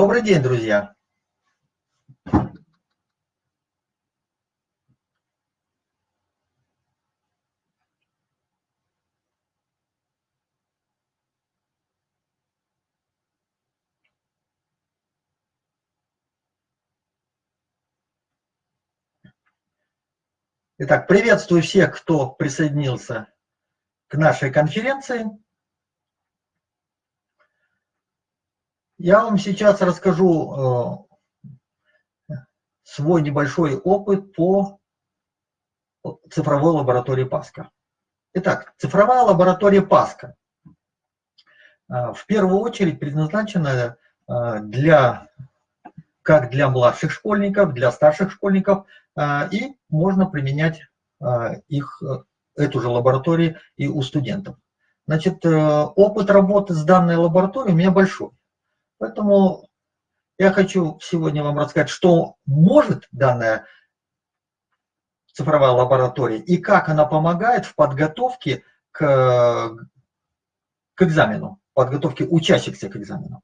Добрый день, друзья! Итак, приветствую всех, кто присоединился к нашей конференции. Я вам сейчас расскажу э, свой небольшой опыт по цифровой лаборатории Паска. Итак, цифровая лаборатория Паска э, в первую очередь предназначена э, для, как для младших школьников, для старших школьников, и можно применять их, эту же лабораторию и у студентов. Значит, опыт работы с данной лабораторией у меня большой. Поэтому я хочу сегодня вам рассказать, что может данная цифровая лаборатория и как она помогает в подготовке к, к экзамену, подготовке учащихся к экзамену.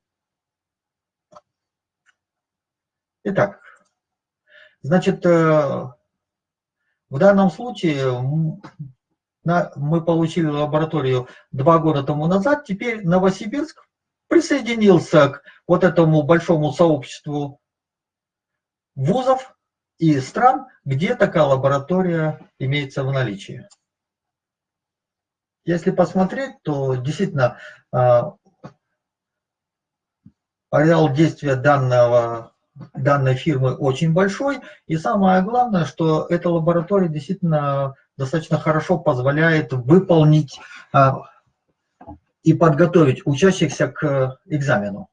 Итак, значит, э, в данном случае мы получили лабораторию два года тому назад, теперь Новосибирск присоединился к вот этому большому сообществу вузов и стран, где такая лаборатория имеется в наличии. Если посмотреть, то действительно а, ареал действия данного, данной фирмы очень большой. И самое главное, что эта лаборатория действительно достаточно хорошо позволяет выполнить а, и подготовить учащихся к экзамену.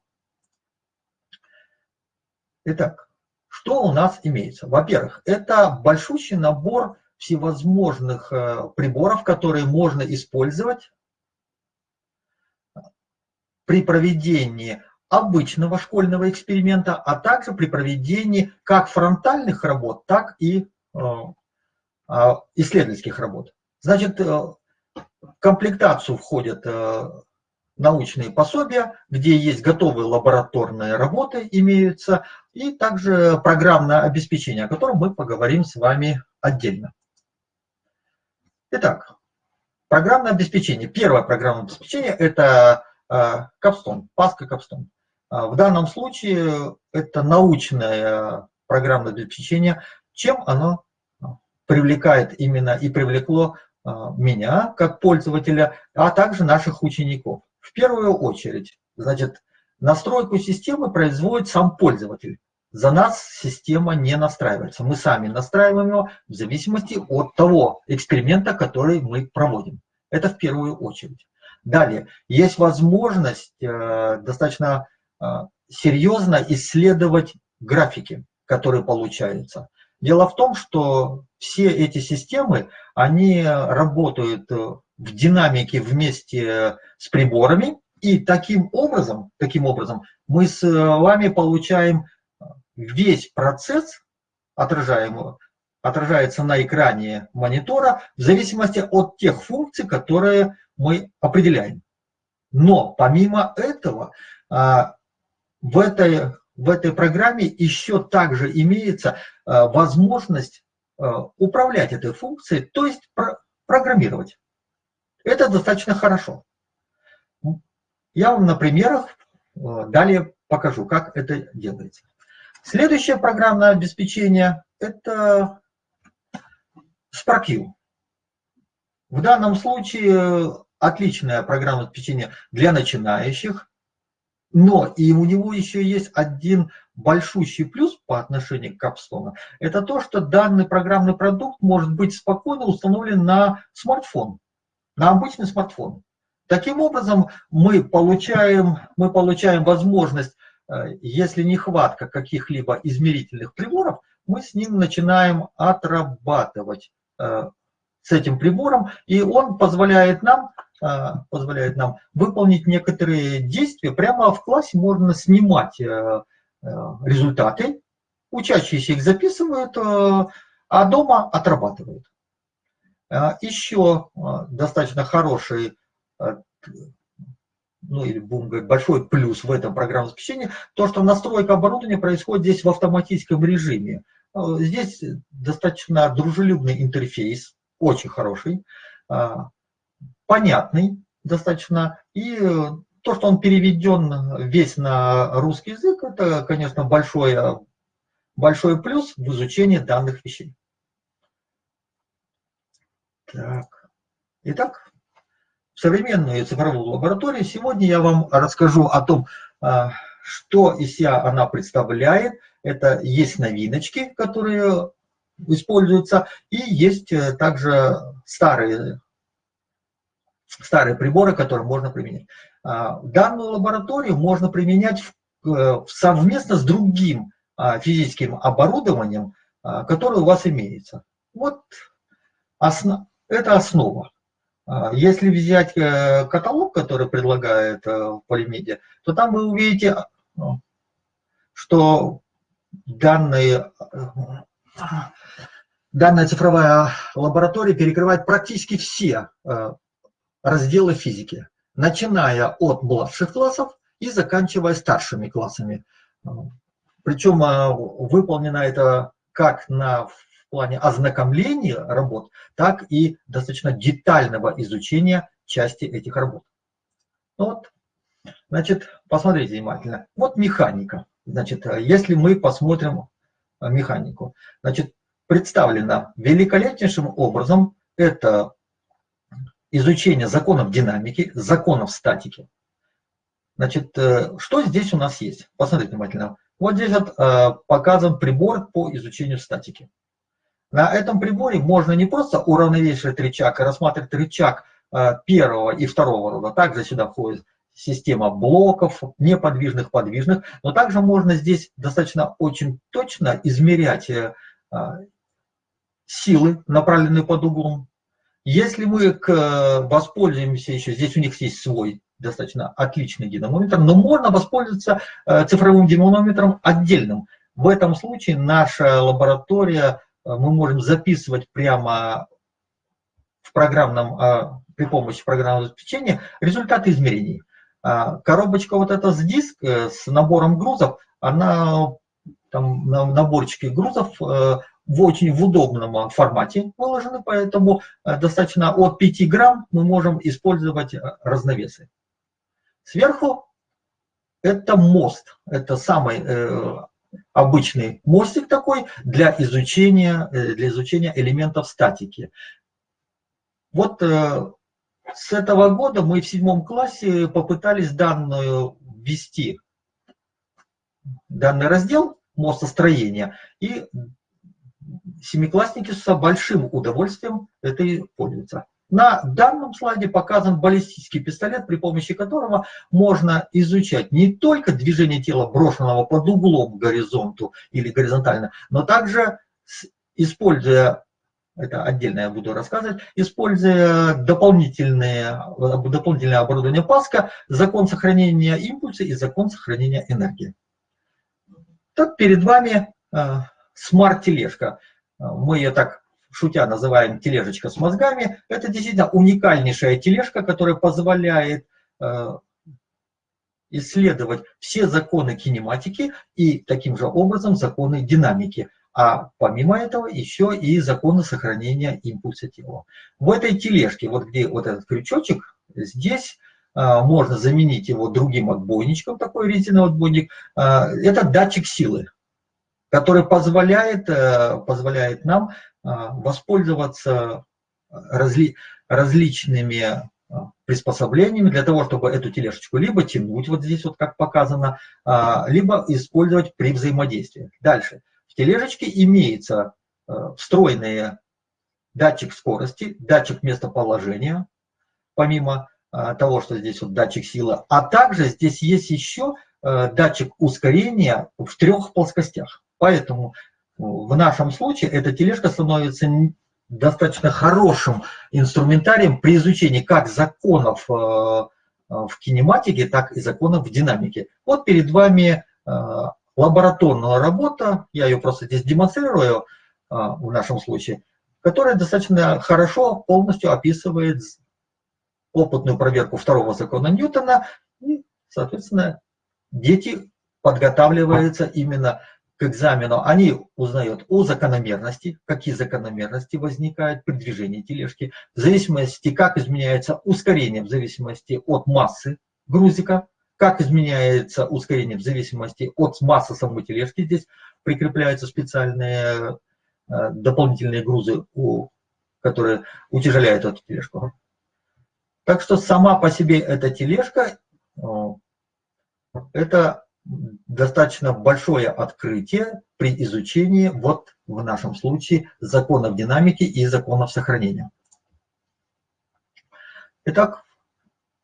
Итак, что у нас имеется? Во-первых, это большущий набор всевозможных э, приборов, которые можно использовать при проведении обычного школьного эксперимента, а также при проведении как фронтальных работ, так и э, а, исследовательских работ. Значит, э, в комплектацию входят э, научные пособия, где есть готовые лабораторные работы имеются, и также программное обеспечение, о котором мы поговорим с вами отдельно. Итак, программное обеспечение. Первое программное обеспечение – это Capstone, Паска Capstone. В данном случае это научное программное обеспечение. Чем оно привлекает именно и привлекло меня как пользователя, а также наших учеников. В первую очередь, значит, настройку системы производит сам пользователь. За нас система не настраивается. Мы сами настраиваем его в зависимости от того эксперимента, который мы проводим. Это в первую очередь. Далее, есть возможность э, достаточно э, серьезно исследовать графики, которые получаются. Дело в том, что все эти системы, они работают э, в динамике вместе с приборами, и таким образом, таким образом мы с вами получаем весь процесс, отражаемого, отражается на экране монитора в зависимости от тех функций, которые мы определяем. Но помимо этого, а, в этой в этой программе еще также имеется э, возможность э, управлять этой функцией, то есть программировать. Это достаточно хорошо. Я вам на примерах э, далее покажу, как это делается. Следующее программное обеспечение – это SparkView. В данном случае отличное программное обеспечение для начинающих, но и у него еще есть один большущий плюс по отношению к Capstone. Это то, что данный программный продукт может быть спокойно установлен на смартфон, на обычный смартфон. Таким образом, мы получаем, мы получаем возможность, э, если нехватка каких-либо измерительных приборов, мы с ним начинаем отрабатывать э, с этим прибором, и он позволяет нам, позволяет нам выполнить некоторые действия. Прямо в классе можно снимать результаты, учащиеся их записывают, а дома отрабатывают. Еще достаточно хороший ну или будем говорить, большой плюс в этом программном обеспечении, то, что настройка оборудования происходит здесь в автоматическом режиме. Э, здесь достаточно дружелюбный интерфейс, очень хороший, э, понятный достаточно, и то, что он переведен весь на русский язык, это, конечно, большой, большой плюс в изучении данных вещей. Так. Итак, современную цифровую лабораторию. Сегодня я вам расскажу о том, а, что из себя она представляет. Это есть новиночки, которые используются, и есть э, также старые, старые приборы, которые можно применять. А, данную лабораторию можно применять э, совместно с другим а, физическим оборудованием, которое у вас имеется. Вот это основа. А, если взять э, каталог, который предлагает э, Полимедиа, то там вы увидите, ну, что данные, э, данная цифровая лаборатория перекрывает практически все разделы физики, начиная от младших классов и заканчивая старшими классами. Причем выполнено это как на плане ознакомления работ, так и достаточно детального изучения части этих работ. Ну вот, значит, посмотрите внимательно. Вот механика. Значит, если мы посмотрим механику, значит, представлена великолепнейшим образом это изучение законов динамики, законов статики. Значит, э, что здесь у нас есть? Посмотрите внимательно. Вот здесь вот, э, показан прибор по изучению статики. На этом приборе можно не просто уравновешивать рычаг и рассматривать рычаг э, первого и второго рода. Также сюда входит система блоков, неподвижных, подвижных. Но также можно здесь достаточно очень точно измерять силы, направленные под углом. Если мы воспользуемся еще, здесь у них есть свой достаточно отличный динамометр, но можно воспользоваться э, цифровым динамометром отдельным. В этом случае наша лаборатория Э, мы можем записывать прямо в программном, э, при помощи программного обеспечения результаты измерений. Коробочка вот эта с диск, э, с набором грузов, она там на наборчике грузов в очень удобном формате выложены, поэтому достаточно от 5 грамм мы можем использовать разновесы. Сверху это мост, это самый обычный мостик такой для изучения, э, для изучения элементов статики. Вот э, с этого года мы в седьмом классе попытались данную ввести, данный раздел мостостроения, и семиклассники с большим удовольствием этой пользуются. На данном слайде показан баллистический пистолет, при помощи которого можно изучать не только движение тела, брошенного под углом к горизонту или горизонтально, но также, используя, это отдельно я буду рассказывать, используя дополнительные, дополнительное оборудование Паска, закон сохранения импульса и закон сохранения энергии. Так перед вами э, смарт-тележка. Мы ее так шутя называем тележечка с мозгами, это действительно уникальнейшая тележка, которая позволяет э, исследовать все законы кинематики и таким же образом законы динамики. А помимо этого еще и законы сохранения импульса тела. В этой тележке, вот где вот этот крючочек, здесь э, можно заменить его другим отбойничком, такой резиновый отбойник. Э, это датчик силы. Который позволяет, позволяет нам воспользоваться разли, различными приспособлениями для того, чтобы эту тележечку либо тянуть, вот здесь вот как показано, либо использовать при взаимодействии. Дальше. В тележечке имеется встроенные датчик скорости, датчик местоположения, помимо того, что здесь вот датчик силы, а также здесь есть еще э, датчик ускорения в трех плоскостях. Поэтому в нашем случае эта тележка становится достаточно хорошим инструментарием при изучении как законов э, э, в кинематике, так и законов в динамике. Вот перед вами лабораторная работа, я ее просто здесь демонстрирую в нашем случае, которая достаточно хорошо полностью описывает опытную проверку второго закона Ньютона, и, соответственно, дети подготавливаются именно к экзамену. Они узнают о закономерности, какие закономерности возникают при движении тележки, в зависимости, как изменяется ускорение в зависимости от массы грузика, как изменяется ускорение в зависимости от массы самой тележки. Здесь прикрепляются специальные э, дополнительные грузы, которые утяжеляют эту тележку. Так что сама по себе эта тележка, э, это достаточно большое открытие при изучении, вот в нашем случае, законов динамики и законов сохранения. Итак,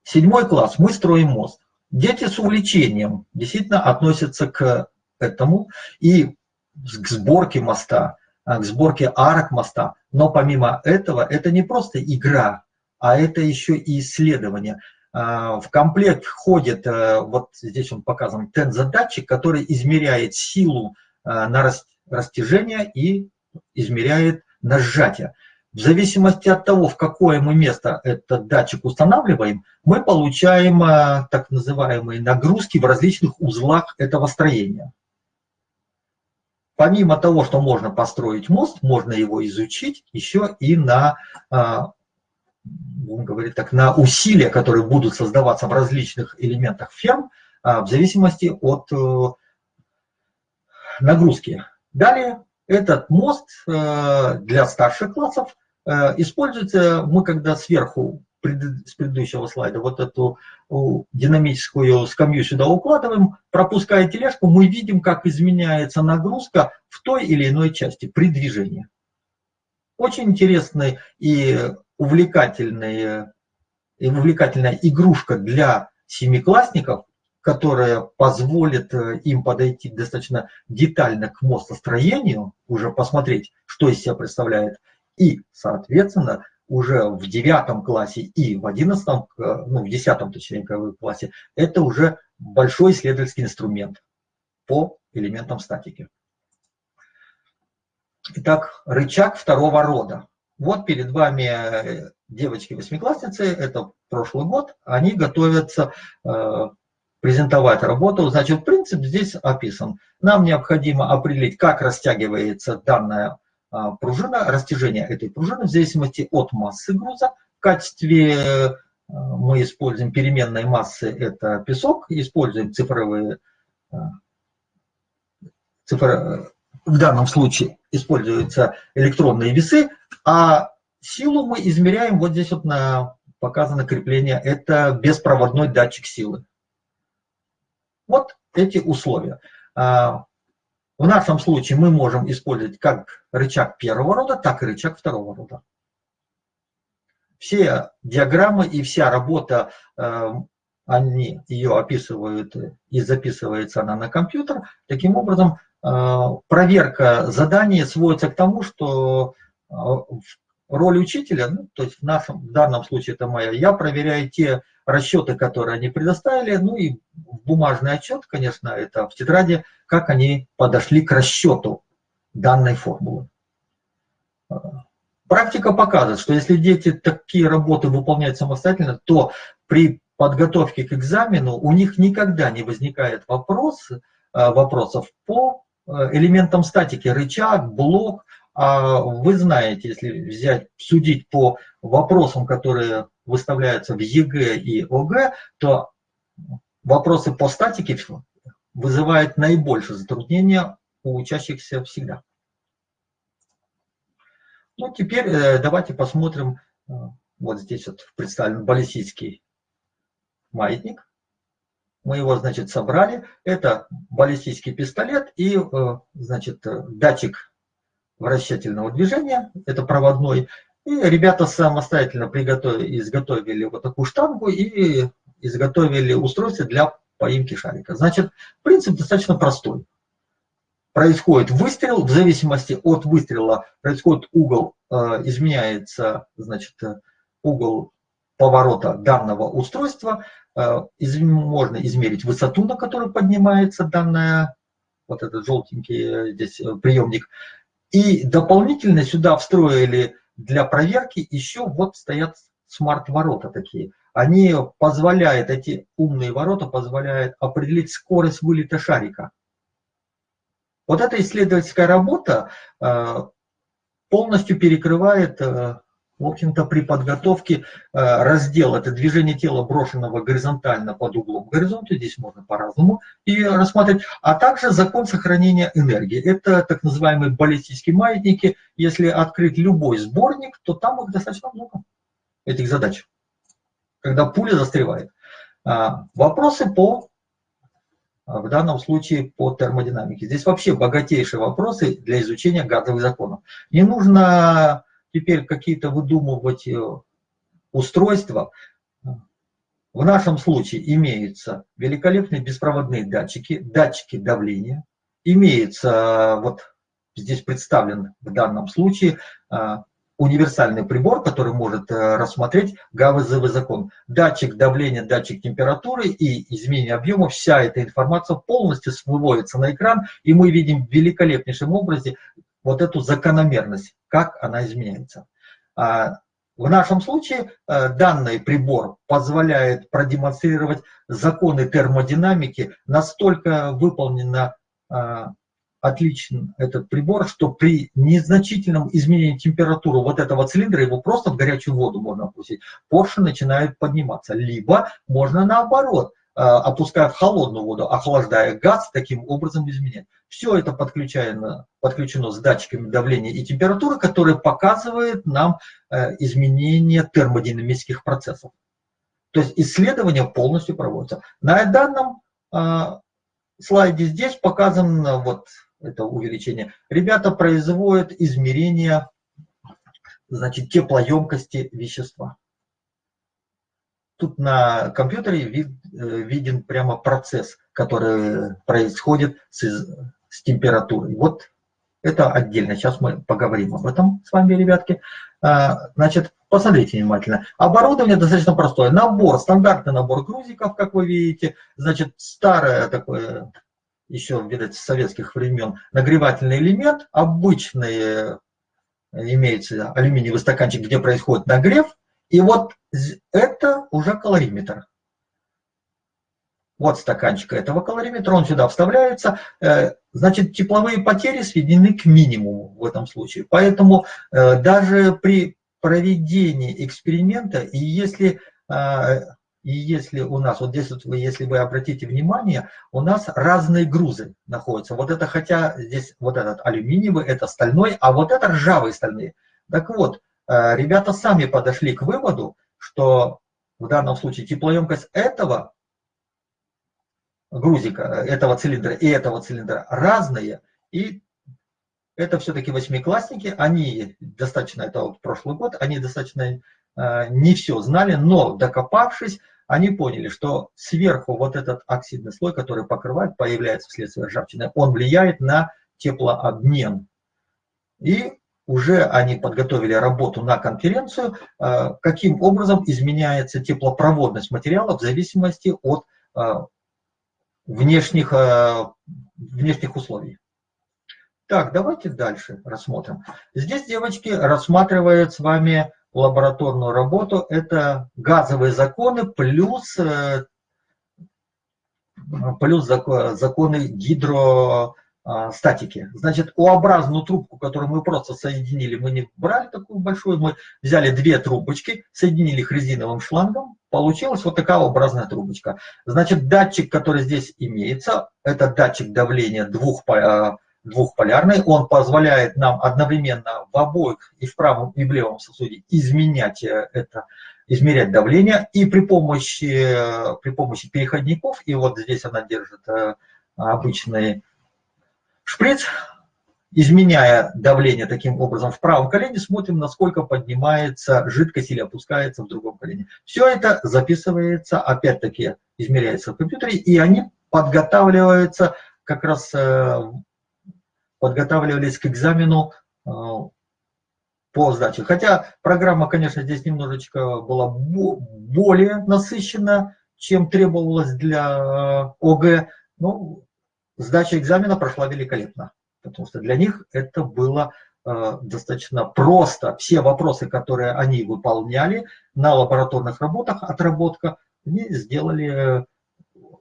седьмой класс, мы строим мост. Дети с увлечением действительно относятся к этому и к сборке моста, к сборке арок моста. Но помимо этого, это не просто игра, а это еще и исследование. А, в комплект входит, э, вот здесь он показан, тензодатчик, который измеряет силу э, на растяжение и измеряет на сжатие. В зависимости от того, в какое мы место этот датчик устанавливаем, мы получаем э, так называемые нагрузки в различных узлах этого строения. Помимо того, что можно построить мост, можно его изучить еще и на будем говорить так, на усилия, которые будут создаваться в различных элементах ферм, а, в зависимости от э, нагрузки. Далее этот мост э, для старших классов э, используется, мы когда сверху с предыдущего слайда вот эту динамическую скамью сюда укладываем, пропуская тележку, мы видим, как изменяется нагрузка в той или иной части при движении. Очень интересный и увлекательная, увлекательная игрушка для семиклассников, которая позволит э, им подойти достаточно детально к мостостроению, уже посмотреть, что из себя представляет, и, соответственно, уже в девятом классе и в одиннадцатом, э, ну, в десятом, точнее, классе, это уже большой исследовательский инструмент по элементам статики. Итак, рычаг второго рода. Вот перед вами э, девочки-восьмиклассницы, это прошлый год, они готовятся э, презентовать работу. Значит, принцип здесь описан. Нам необходимо определить, как растягивается данная э, пружина, растяжение этой пружины в зависимости от массы груза. В качестве э, мы используем переменной массы, это песок, используем цифровые, цифр, в данном случае используются электронные весы, а силу мы измеряем, вот здесь вот на, показано крепление, это беспроводной датчик силы. Вот эти условия. А, в нашем случае мы можем использовать как рычаг первого рода, так и рычаг второго рода. Все диаграммы и вся работа, э, они ее описывают и записывается она на компьютер. Таким образом, проверка задания сводится к тому, что а, роль учителя, ну, то есть в, нашем, в данном случае это моя, я проверяю те расчеты, которые они предоставили, ну и бумажный отчет, конечно, это в тетради, как они подошли к расчету данной формулы. А, практика показывает, что если дети такие работы выполняют самостоятельно, то при подготовке к экзамену у них никогда не возникает вопрос, вопросов по элементам статики, рычаг, блок, а вы знаете, если взять, судить по вопросам, которые выставляются в ЕГЭ и ОГЭ, то вопросы по статике вызывают наибольшее затруднение у учащихся всегда. Ну, теперь э, давайте посмотрим, э, вот здесь вот представлен баллистический маятник. Мы его, значит, собрали. Это баллистический пистолет и, э, значит, датчик вращательного движения, это проводной. И ребята самостоятельно приготовили, изготовили вот такую штангу и изготовили устройство для поимки шарика. Значит, принцип достаточно простой. Происходит выстрел, в зависимости от выстрела происходит угол, э, изменяется, значит, угол поворота данного устройства. Э, можно измерить высоту, на которую поднимается данная, вот этот желтенький здесь приемник. И дополнительно сюда встроили для проверки еще вот стоят смарт-ворота такие. Они позволяют, эти умные ворота позволяют определить скорость вылета шарика. Вот эта исследовательская работа э, полностью перекрывает э, в общем-то, при подготовке э, раздел, это движение тела, брошенного горизонтально под углом к горизонту, здесь можно по-разному и рассмотреть, а также закон сохранения энергии. Это так называемые баллистические маятники. Если открыть любой сборник, то там их достаточно много, этих задач, когда пуля застревает. А, вопросы по, в данном случае, по термодинамике. Здесь вообще богатейшие вопросы для изучения газовых законов. Не нужно теперь какие-то выдумывать э, устройства. В нашем случае имеются великолепные беспроводные датчики, датчики давления. Имеется, э, вот здесь представлен в данном случае, э, универсальный прибор, который может рассмотреть ГАВЗВ закон. Датчик давления, датчик температуры и изменение объема, вся эта информация полностью выводится на экран, и мы видим в великолепнейшем образе вот эту закономерность, как она изменяется. А, в нашем случае э, данный прибор позволяет продемонстрировать законы термодинамики, настолько выполнено а, отличен этот прибор, что при незначительном изменении температуры вот этого цилиндра его просто в горячую воду можно опустить. Поршень начинает подниматься. Либо можно наоборот, э, опуская в холодную воду, охлаждая газ, таким образом изменять. Все это подключено, подключено с датчиками давления и температуры, которые показывают нам э, изменение термодинамических процессов. То есть исследования полностью проводятся. На данном э, слайде здесь показано вот это увеличение. Ребята производят измерение значит, теплоемкости вещества. Тут на компьютере вид, э, виден прямо процесс, который происходит с, с температурой. Вот это отдельно. Сейчас мы поговорим об этом с вами, ребятки. А, значит, посмотрите внимательно. Оборудование достаточно простое. Набор, стандартный набор грузиков, как вы видите. Значит, старое такое, еще, видать, с советских времен, нагревательный элемент. Обычный имеется алюминиевый стаканчик, где происходит нагрев. И вот это уже калориметр. Вот стаканчик этого калориметра, он сюда вставляется. Э, значит, тепловые потери сведены к минимуму в этом случае. Поэтому э, даже при проведении эксперимента, и если, э, и если у нас, вот здесь, вот вы, если вы обратите внимание, у нас разные грузы находятся. Вот это, хотя здесь вот этот алюминиевый, это стальной, а вот это ржавые стальные. Так вот, ребята сами подошли к выводу, что в данном случае теплоемкость этого грузика, этого цилиндра и этого цилиндра разные, и это все-таки восьмиклассники, они достаточно, это вот прошлый год, они достаточно э, не все знали, но докопавшись, они поняли, что сверху вот этот оксидный слой, который покрывает, появляется вследствие ржавчины, он влияет на теплообмен. И уже они подготовили работу на конференцию, э, каким образом изменяется теплопроводность материала в зависимости от э, внешних, э, внешних условий. Так, давайте дальше рассмотрим. Здесь девочки рассматривают с вами лабораторную работу. Это газовые законы плюс, плюс законы гидро статики. Значит, U-образную трубку, которую мы просто соединили, мы не брали такую большую, мы взяли две трубочки, соединили их резиновым шлангом, получилась вот такая образная трубочка. Значит, датчик, который здесь имеется, это датчик давления двух, а, двухполярный, он позволяет нам одновременно в обоих и в правом и в левом сосуде изменять это, измерять давление, и при помощи, при помощи переходников, и вот здесь она держит обычный шприц, изменяя давление таким образом в правом колене, смотрим, насколько поднимается жидкость или опускается в другом колене. Все это записывается, опять-таки, измеряется в компьютере, и они подготавливаются, как раз э, подготавливались к экзамену э, по сдаче. Хотя программа, конечно, здесь немножечко была более насыщена, чем требовалось для э, ОГЭ, но сдача экзамена прошла великолепно потому что для них это было э, достаточно просто. Все вопросы, которые они выполняли на лабораторных работах, отработка, они сделали э,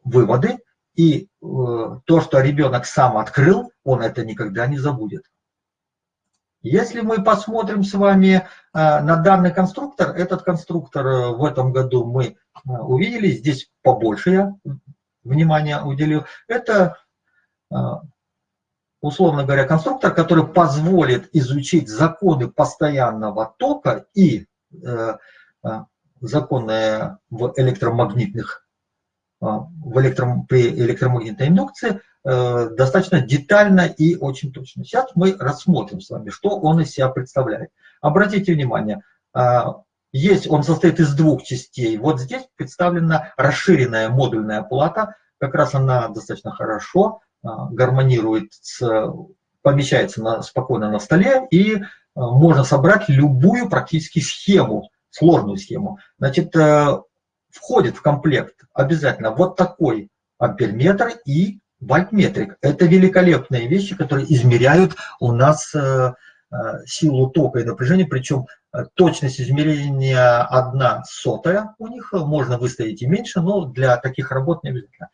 выводы, и э, то, что ребенок сам открыл, он это никогда не забудет. Если мы посмотрим с вами на данный конструктор, этот конструктор в этом году мы увидели, здесь побольше я внимания уделил, это условно говоря, конструктор, который позволит изучить законы постоянного тока и э, э законы в электромагнитных э, в электром, при электромагнитной индукции э, достаточно детально и очень точно. Сейчас мы рассмотрим с вами, что он из себя представляет. Обратите внимание, есть, он состоит из двух частей. Вот здесь представлена расширенная модульная плата, как раз она достаточно хорошо гармонирует, с, помещается на, спокойно на столе, и а, можно собрать любую практически схему, сложную схему. Значит, э, входит в комплект обязательно вот такой амперметр и вольтметрик. Это великолепные вещи, которые измеряют у нас э, э, силу тока и напряжения, причем точность измерения одна сотая у них, можно выставить и меньше, но для таких работ не обязательно.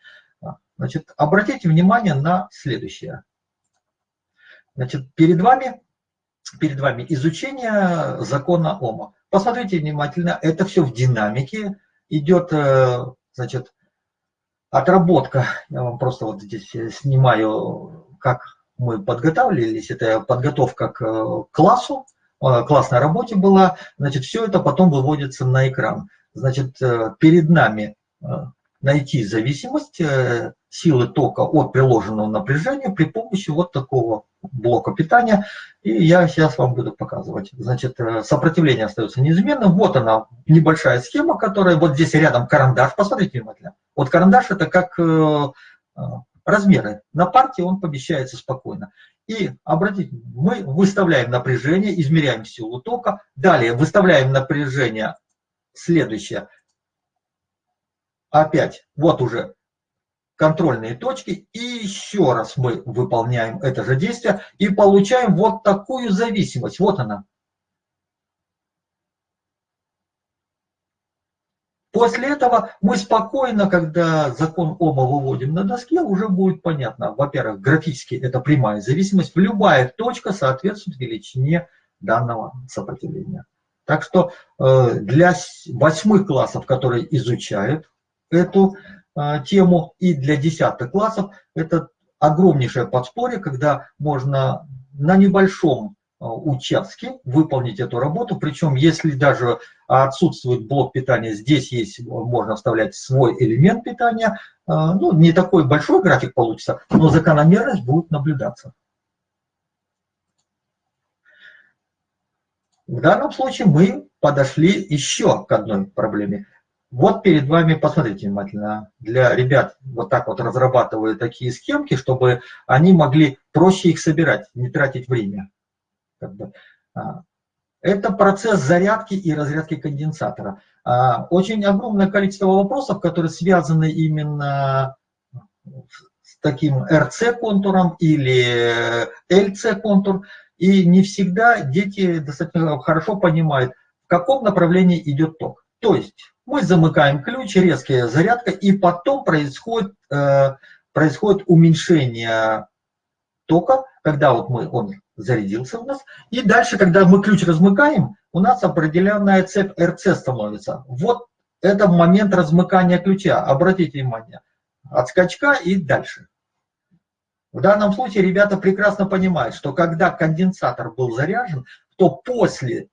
Значит, обратите внимание на следующее. Значит, перед вами, перед вами изучение закона Ома. Посмотрите внимательно, это все в динамике. Идет, э, значит, отработка. Я вам просто вот здесь снимаю, как мы подготавливались. Это подготовка к классу, э, классной работе была. Значит, все это потом выводится на экран. Значит, э, перед нами найти зависимость э, силы тока от приложенного напряжения при помощи вот такого блока питания. И я сейчас вам буду показывать. Значит, э, сопротивление остается неизменным. Вот она, небольшая схема, которая вот здесь рядом карандаш. Посмотрите внимательно. Вот карандаш это как э, размеры. На партии он помещается спокойно. И обратите, мы выставляем напряжение, измеряем силу тока. Далее выставляем напряжение следующее опять, вот уже контрольные точки, и еще раз мы выполняем это же действие и получаем вот такую зависимость. Вот она. После этого мы спокойно, когда закон Ома выводим на доске, уже будет понятно. Во-первых, графически это прямая зависимость. Любая точка соответствует величине данного сопротивления. Так что э, для восьмых классов, которые изучают эту тему. И для десятых классов это огромнейшее подспорье, когда можно на небольшом а, участке выполнить эту работу. Причем, если даже отсутствует блок питания, здесь есть, можно вставлять свой элемент питания. А, ну, не такой большой график получится, но закономерность будет наблюдаться. В данном случае мы подошли еще к одной проблеме. Вот перед вами, посмотрите внимательно, для ребят вот так вот разрабатываю такие схемки, чтобы они могли проще их собирать, не тратить время. А, это процесс зарядки и разрядки конденсатора. А, очень огромное количество вопросов, которые связаны именно с таким RC-контуром или LC-контур, и не всегда дети достаточно хорошо понимают, в каком направлении идет ток. То есть мы замыкаем ключ, резкая зарядка, и потом происходит, э, происходит уменьшение тока, когда вот мы, он зарядился у нас, и дальше, когда мы ключ размыкаем, у нас определенная цепь РЦ становится. Вот это момент размыкания ключа, обратите внимание, от скачка и дальше. В данном случае ребята прекрасно понимают, что когда конденсатор был заряжен, то после,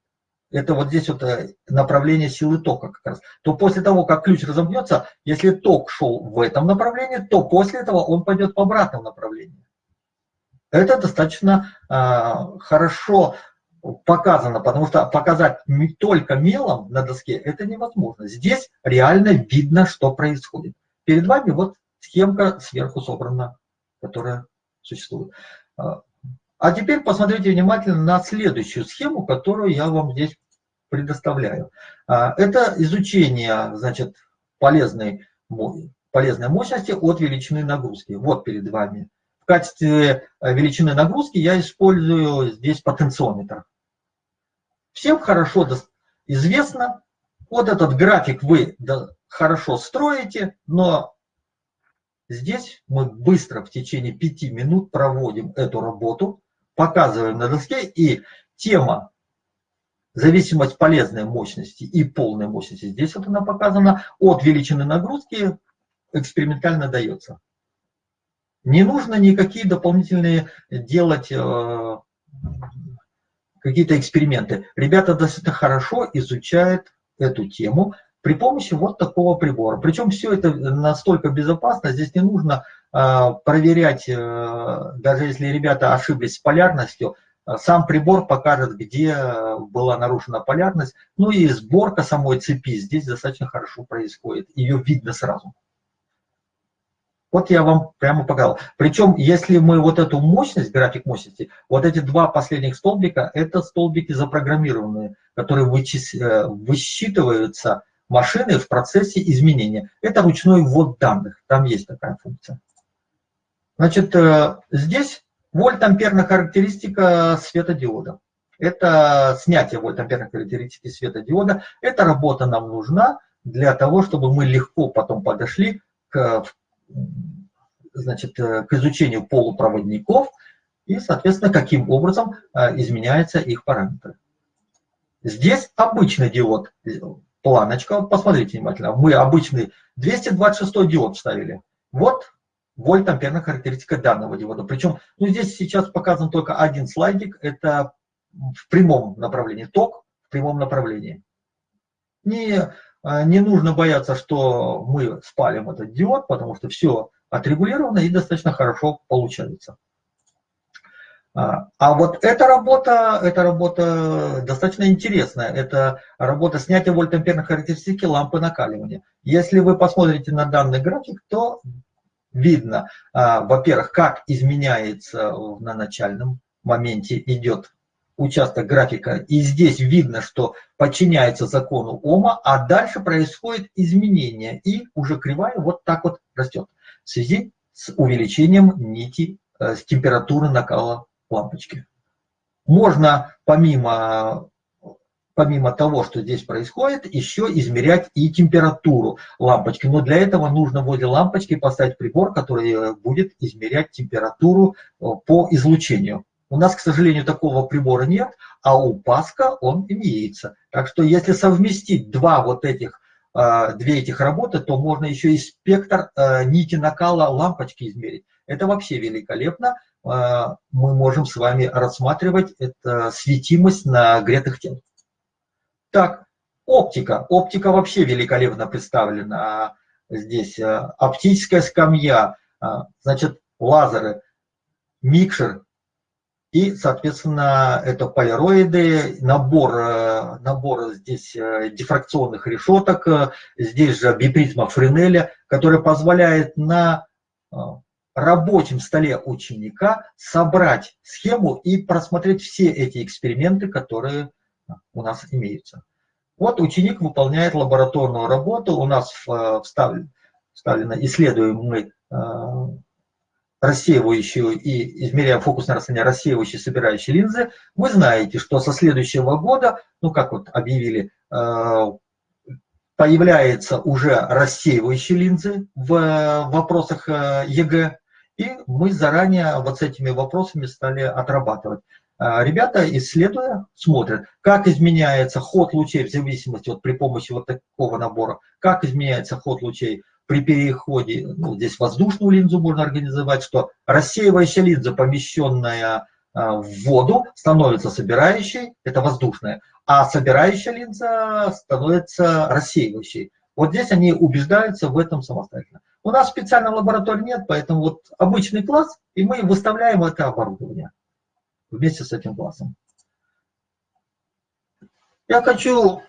это вот здесь вот э, направление силы тока как раз, то после того, как ключ разомкнется, если ток шел в этом направлении, то после этого он пойдет в обратном направлении. Это достаточно э, хорошо показано, потому что показать только мелом на доске это невозможно. Здесь реально видно, что происходит. Перед вами вот схемка сверху собрана, которая существует. А, теперь посмотрите внимательно на следующую схему, которую я вам здесь предоставляю. А, это изучение значит, полезной, полезной мощности от величины нагрузки. Вот перед вами. В качестве э, величины нагрузки я использую здесь потенциометр. Всем хорошо известно, вот этот график вы хорошо строите, но Здесь мы быстро в течение пяти минут проводим эту работу, показываем на доске, и тема зависимость полезной мощности и полной мощности, здесь вот она показана, от величины нагрузки экспериментально дается. Не нужно никакие дополнительные делать э, какие-то эксперименты. Ребята достаточно хорошо изучают эту тему, при помощи вот такого прибора. Причем все это настолько безопасно, здесь не нужно проверять, э, даже если ребята ошиблись с полярностью, э, сам прибор покажет, где была нарушена полярность. Ну и сборка самой цепи здесь достаточно хорошо происходит, ее видно сразу. Вот я вам прямо показал. Причем, если мы вот эту мощность, график мощности, вот эти два последних столбика, это столбики запрограммированные, которые вычис... высчитываются машины в процессе изменения. Это ручной ввод данных, там есть такая функция. Значит, э, здесь вольт-амперная характеристика светодиода. Это снятие вольт-амперной характеристики светодиода. Эта работа нам нужна для того, чтобы мы легко потом подошли к, значит, э, к изучению полупроводников и, соответственно, каким образом э, изменяются их параметры. Здесь обычный диод планочка, посмотрите внимательно, мы обычный 226 диод вставили. Вот вольт-амперная характеристика данного диода. Причем, ну здесь сейчас показан только один слайдик, это в прямом направлении, ток в прямом направлении. Не, а, не нужно бояться, что мы спалим этот диод, потому что все отрегулировано и достаточно хорошо получается. А, а вот эта работа, эта работа достаточно интересная. Это работа снятия вольтамперной характеристики лампы накаливания. Если вы посмотрите на данный график, то видно, а, во-первых, как изменяется на начальном моменте идет участок графика. И здесь видно, что подчиняется закону Ома, а дальше происходит изменение. И уже кривая вот так вот растет в связи с увеличением нити, э, с температуры накала лампочки. Можно помимо, помимо того, что здесь происходит, еще измерять и температуру лампочки. Но для этого нужно возле лампочки поставить прибор, который э, будет измерять температуру э, по излучению. У нас, к сожалению, такого прибора нет, а у Паска он имеется. Так что если совместить два вот этих, э, две этих работы, то можно еще и спектр нити накала лампочки измерить. Это вообще великолепно. Мы можем с вами рассматривать это светимость нагретых тел. Так, оптика. Оптика вообще великолепно представлена. Здесь а, оптическая скамья, а, значит, лазеры, микшер и, соответственно, это полироиды, набор, набор здесь дифракционных решеток, здесь же бипризма Френеля, который позволяет на рабочем столе ученика собрать схему и просмотреть все эти эксперименты, которые у нас имеются. Вот ученик выполняет лабораторную работу, у нас вставлено, вставлено исследуем мы э, рассеивающую и измеряем фокусное расстояние рассеивающей собирающей линзы. Вы знаете, что со следующего года, ну как вот объявили, э, появляются уже рассеивающие линзы в вопросах э, ЕГЭ. И мы заранее вот с этими вопросами стали отрабатывать. А, ребята, исследуя, смотрят, как изменяется ход лучей в зависимости вот при помощи вот такого набора, как изменяется ход лучей при переходе, ну, здесь воздушную линзу можно организовать, что рассеивающая линза, помещенная а, в воду, становится собирающей, это воздушная, а собирающая линза становится рассеивающей. Вот здесь они убеждаются в этом самостоятельно. У нас специальной лаборатории нет, поэтому вот обычный класс, и мы выставляем это оборудование вместе с этим классом. Я хочу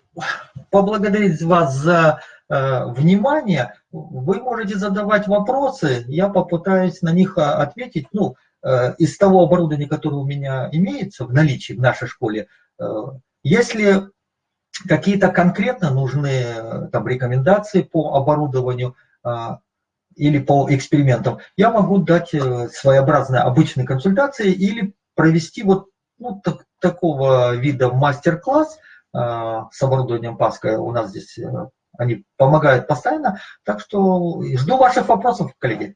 поблагодарить вас за э, внимание. Вы можете задавать вопросы, я попытаюсь на них а, ответить. Ну, э, из того оборудования, которое у меня имеется в наличии в нашей школе, э, если какие-то конкретно нужны там, рекомендации по оборудованию э, или по экспериментам, я могу дать э, своеобразные обычные консультации или провести вот ну, так, такого вида мастер-класс – Э, с оборудованием Паска у нас здесь, э, они помогают постоянно. Так что жду ваших вопросов, коллеги.